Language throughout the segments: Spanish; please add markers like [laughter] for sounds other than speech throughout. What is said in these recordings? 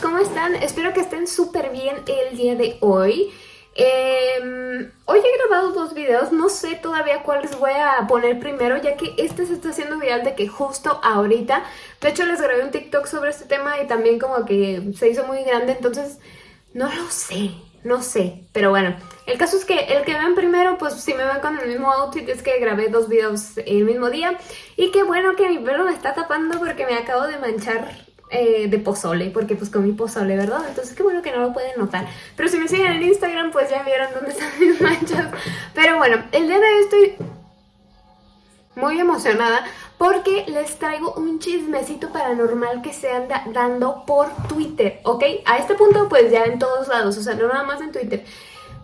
¿cómo están? Espero que estén súper bien el día de hoy. Em, hoy he grabado dos videos, no sé todavía cuáles voy a poner primero ya que este se está haciendo viral de que justo ahorita, de hecho les grabé un TikTok sobre este tema y también como que se hizo muy grande, entonces no lo sé, no sé, pero bueno, el caso es que el que vean primero, pues si me ven con el mismo outfit es que grabé dos videos el mismo día y qué bueno que mi pelo me está tapando porque me acabo de manchar eh, de pozole, porque pues comí pozole, ¿verdad? Entonces qué bueno que no lo pueden notar. Pero si me siguen en Instagram, pues ya vieron dónde [laughs] están mis manchas. Pero bueno, el día de hoy estoy muy emocionada porque les traigo un chismecito paranormal que se anda dando por Twitter, ¿ok? A este punto pues ya en todos lados, o sea, no nada más en Twitter.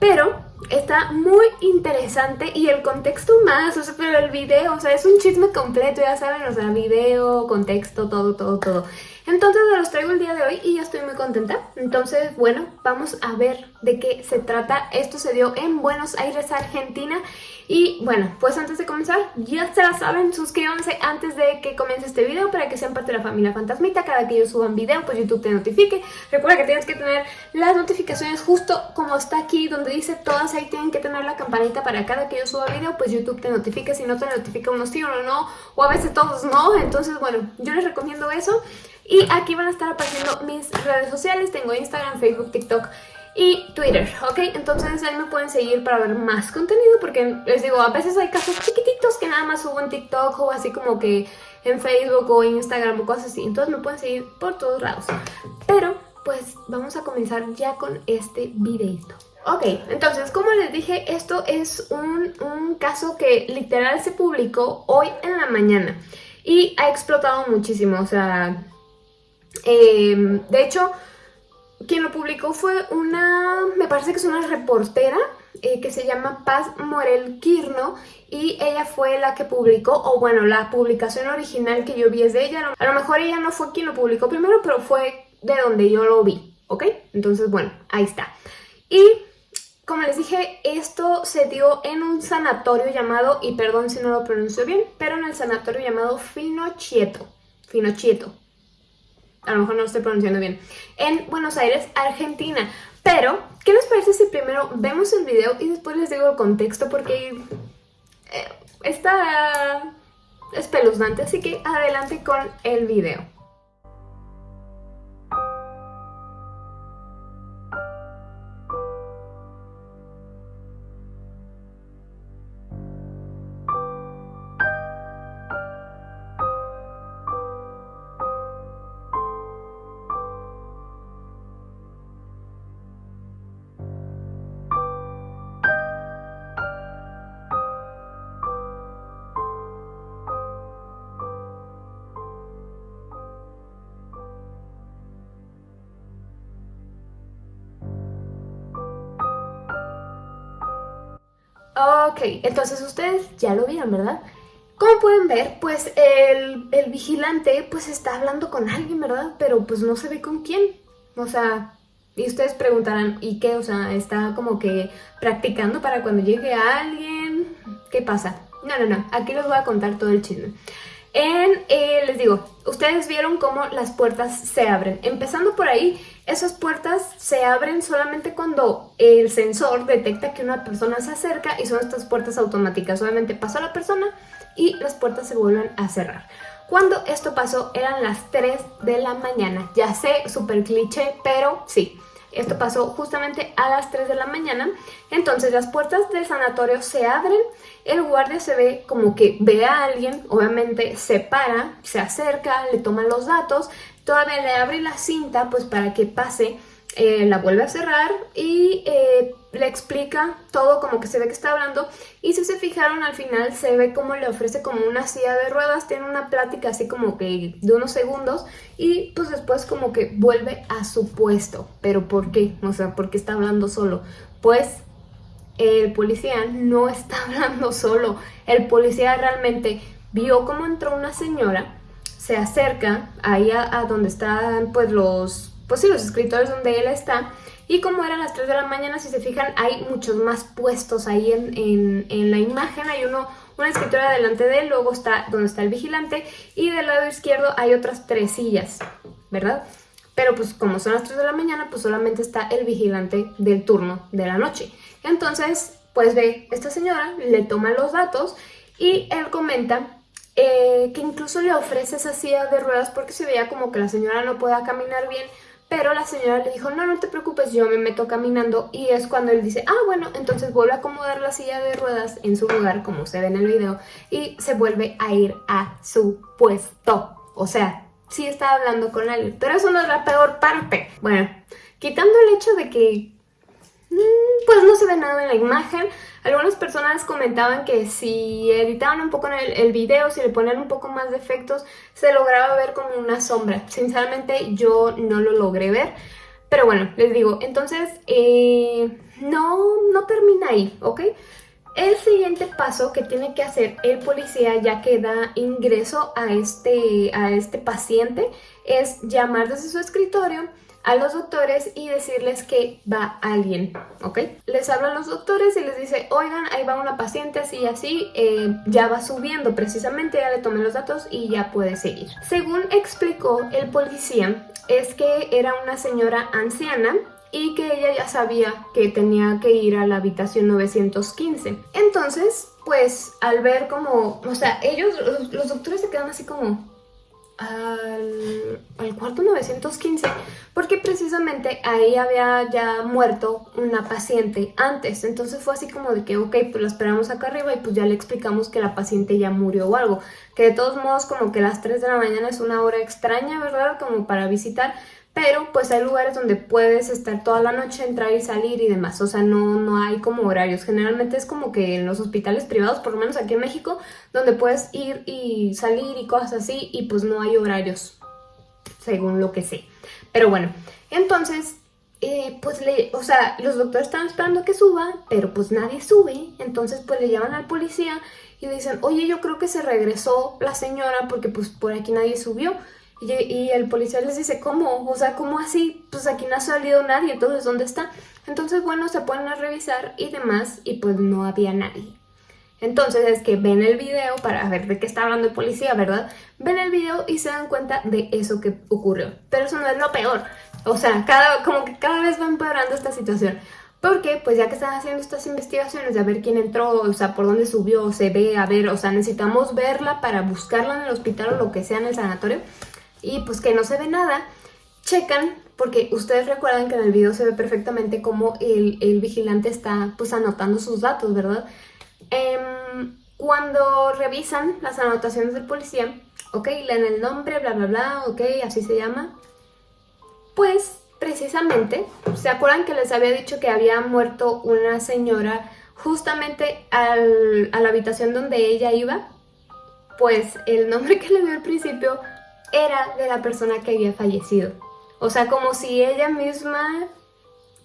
Pero está muy interesante y el contexto más, o sea, pero el video, o sea, es un chisme completo, ya saben, o sea, video, contexto, todo, todo, todo. Entonces los traigo el día de hoy y ya estoy muy contenta. Entonces, bueno, vamos a ver de qué se trata. Esto se dio en Buenos Aires, Argentina. Y bueno, pues antes de comenzar, ya se la saben, suscríbanse antes de que comience este video para que sean parte de la familia Fantasmita. Cada que yo suba un video, pues YouTube te notifique. Recuerda que tienes que tener las notificaciones justo como está aquí, donde dice todas, ahí tienen que tener la campanita para cada que yo suba video, pues YouTube te notifique. Si no te notifica unos sí o no, o a veces todos no. Entonces, bueno, yo les recomiendo eso. Y aquí van a estar apareciendo mis redes sociales, tengo Instagram, Facebook, TikTok y Twitter, ¿ok? Entonces ahí me pueden seguir para ver más contenido porque les digo, a veces hay casos chiquititos que nada más subo en TikTok o así como que en Facebook o Instagram o cosas así. Entonces me pueden seguir por todos lados. Pero pues vamos a comenzar ya con este videito. Ok, entonces como les dije, esto es un, un caso que literal se publicó hoy en la mañana y ha explotado muchísimo, o sea, Em, de hecho, quien lo publicó fue una, me parece que es una reportera eh, que se llama Paz Morel Quirno y ella fue la que publicó, o bueno, la publicación original que yo vi es de ella. A lo mejor ella no fue quien lo publicó primero, pero fue de donde yo lo vi, ¿ok? Entonces, bueno, ahí está. Y como les dije, esto se dio en un sanatorio llamado, y perdón si no lo pronuncio bien, pero en el sanatorio llamado Finochieto. Finochieto, a lo mejor no lo estoy pronunciando bien, en Buenos Aires, Argentina. Pero, ¿qué les parece si primero vemos el video y después les digo el contexto? Porque eh, está espeluznante, así que adelante con el video. Ok, entonces ustedes ya lo vieron, ¿verdad? Como pueden ver, pues el, vigilante pues está hablando con alguien, ¿verdad? Pero pues no se ve con quién. O sea, y ustedes preguntarán, ¿y qué? O sea, está como que practicando para cuando llegue alguien. ¿Qué pasa? No, no, no, aquí les voy a contar todo el chisme. En, eh, les digo, ustedes vieron cómo las puertas se abren. Empezando por ahí, esas puertas se abren solamente cuando el sensor detecta que una persona se acerca y son estas puertas automáticas. Obviamente pasa la persona y las puertas se vuelven a cerrar. Cuando esto pasó eran las 3 de la mañana. Ya sé, súper cliché, pero sí. Esto pasó justamente a las 3 de la mañana. Entonces las puertas del sanatorio se abren, el guardia se ve como que ve a alguien, obviamente se para, se acerca, le toma los datos, todavía le abre la cinta pues para que pase eh, la vuelve a cerrar y eh, le explica todo como que se ve que está hablando y si se fijaron al final se ve como le ofrece como una silla de ruedas, tiene una plática así como que de unos segundos y pues después como que vuelve a su puesto. ¿Pero por qué? O sea, ¿por qué está hablando solo? Pues el policía no está [laughs] hablando solo, el policía realmente vio cómo entró una señora, se acerca ahí a, a donde están pues los pues sí, los escritores donde él está. Y como eran las 3 de la mañana, si se fijan, hay muchos más puestos ahí en, en, la imagen. Hay uno, una escritora delante de él, luego está donde está el vigilante y del lado izquierdo hay otras tres sillas, ¿verdad? pero pues como son las 3 de la mañana, pues solamente está el vigilante del turno de la noche. Entonces, pues ve, esta señora le toma los datos y él comenta eh, que incluso le ofrece esa silla de ruedas porque se veía como que la señora no pueda caminar bien, pero la señora le dijo, no, no te preocupes, yo me meto caminando y es cuando él dice, ah, bueno, entonces vuelve a acomodar la silla de ruedas en su lugar, como se ve en el video, y se vuelve a ir a su puesto. O sea, sí está hablando con alguien, pero eso no es la peor parte. Bueno, quitando el hecho de que pues no se ve nada en la imagen. Algunas personas comentaban que si editaban un poco el, el, video, si le ponían un poco más de efectos, se lograba ver como una sombra. Sinceramente yo no lo logré ver. Pero bueno, les digo, entonces eh, no, no termina ahí, ¿ok? El siguiente paso que tiene que hacer el policía ya que da ingreso a este, a este paciente es llamar desde su escritorio a los doctores y decirles que va alguien, ¿ok? Les hablan los doctores y les dice, oigan, ahí va una paciente así y así, eh, ya va subiendo precisamente, ya le tomé los datos y ya puede seguir. Según explicó el policía, es que era una señora anciana y que ella ya sabía que tenía que ir a la habitación 915. Entonces, pues al ver como, o sea, ellos, los doctores se quedan así como, al, al, cuarto 915 porque precisamente ahí había ya muerto una paciente antes, entonces fue así como de que ok, pues la esperamos acá arriba y pues ya le explicamos que la paciente ya murió o algo, que de todos modos como que las 3 de la mañana es una hora extraña, ¿verdad? Como para visitar, pero pues hay lugares donde puedes estar toda la noche, entrar y salir y demás, o sea, no, no hay como horarios, generalmente es como que en los hospitales privados, por lo menos aquí en México, donde puedes ir y salir y cosas así y pues no hay horarios, según lo que sé. Pero bueno, entonces, eh, pues le, o sea, los doctores están esperando que suba, pero pues nadie sube, entonces pues le llaman al policía y dicen, oye, yo creo que se regresó la señora porque pues por aquí nadie subió. Y, el policía les dice, ¿cómo? O sea, ¿cómo así? Pues aquí no ha salido nadie, entonces ¿dónde está? Entonces, bueno, se ponen a revisar y demás y pues no había nadie. Entonces es que ven el video para ver de qué está hablando el policía, ¿verdad? Ven el video y se dan cuenta de eso que ocurrió. Pero eso no es lo peor. O sea, cada, como que cada vez va empeorando esta situación. Porque, pues ya que están haciendo estas investigaciones de a ver quién entró, o sea, por dónde subió, se ve, a ver, o sea, necesitamos verla para buscarla en el hospital o lo que sea en el sanatorio y pues que no se ve nada, checan, porque ustedes recuerdan que en el video se ve perfectamente cómo el, vigilante está pues anotando sus datos, ¿verdad? Em, cuando revisan las anotaciones del policía, ok, leen el nombre, bla bla bla, ok, así se llama, pues precisamente, ¿se acuerdan que les había dicho que había muerto una señora justamente a la habitación donde ella iba? Pues el nombre que le dio al principio era de la persona que había fallecido. O sea, como si ella misma...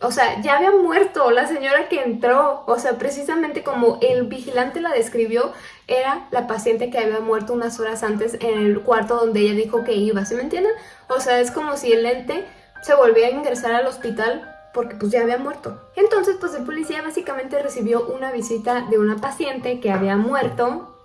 O sea, ya había muerto la señora que entró. O sea, precisamente como el vigilante la describió, era la paciente que había muerto unas horas antes en el cuarto donde ella dijo que iba. ¿Sí me entienden? O sea, es como si el ente se volvía a ingresar al hospital porque pues ya había muerto. Entonces pues el policía básicamente recibió una visita de una paciente que había muerto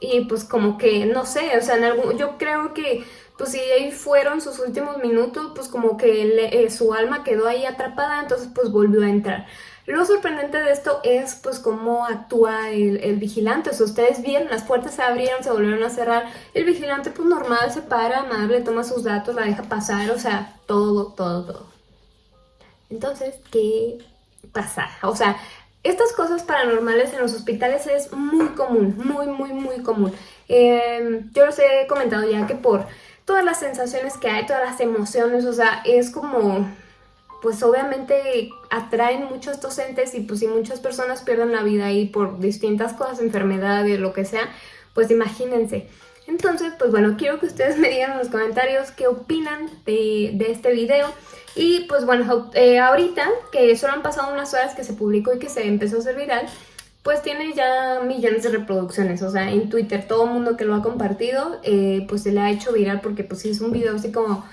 y pues como que, no sé, o sea, en algún, yo creo que pues si ahí fueron sus últimos minutos, pues como que eh, su alma quedó ahí atrapada, entonces pues volvió a entrar. Lo sorprendente de esto es pues cómo actúa el, vigilante, o sea, ustedes vieron, las puertas se abrieron, se volvieron a cerrar, el vigilante pues normal se para, amable, toma sus datos, la deja pasar, o sea, todo, todo, todo. Entonces, ¿qué pasa? O sea, estas cosas paranormales en los hospitales es muy común, muy, muy, muy común. Em, yo los he comentado ya que por todas las sensaciones que hay, todas las emociones, o sea, es como, pues obviamente atraen mucho estos entes y pues si muchas personas pierden la vida ahí por distintas cosas, enfermedades, lo que sea, pues imagínense. Entonces, pues bueno, quiero que ustedes [laughs] me digan en los comentarios qué opinan de este video. Y pues bueno, eh, ahorita que solo han pasado unas horas que se publicó y que se empezó a hacer viral, pues tiene ya millones de reproducciones, o sea, en Twitter todo el mundo que lo ha compartido, eh, pues se le ha hecho viral porque pues sí es un video así como,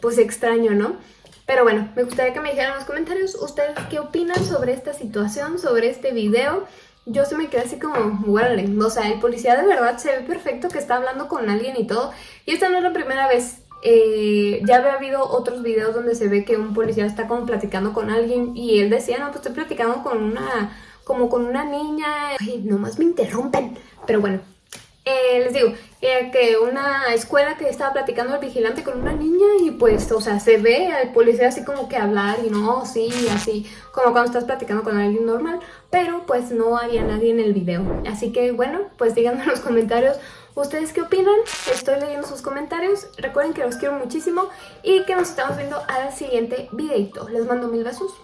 pues extraño, ¿no? Pero bueno, me gustaría que me dijeran en los comentarios ustedes qué opinan sobre esta situación, sobre este video. Yo se me quedé así como, bueno, o sea, el policía de verdad se ve perfecto que está hablando con alguien y todo. Y esta no es la primera vez eh, ya había habido otros videos donde se ve que un policía está como platicando con alguien y él decía, no, pues estoy platicando con una, como con una niña, Ay, nomás me interrumpen, pero bueno, eh, les digo, eh, que una escuela que estaba platicando el vigilante con una niña y pues, o sea, se ve al policía así como que hablar y no, sí, así, como cuando estás platicando con alguien normal, pero pues no había nadie en el video. Así que bueno, pues díganme en los comentarios ¿Ustedes qué opinan? Estoy leyendo sus comentarios. Recuerden que los quiero muchísimo y que nos estamos viendo al siguiente videito. Les mando mil besos.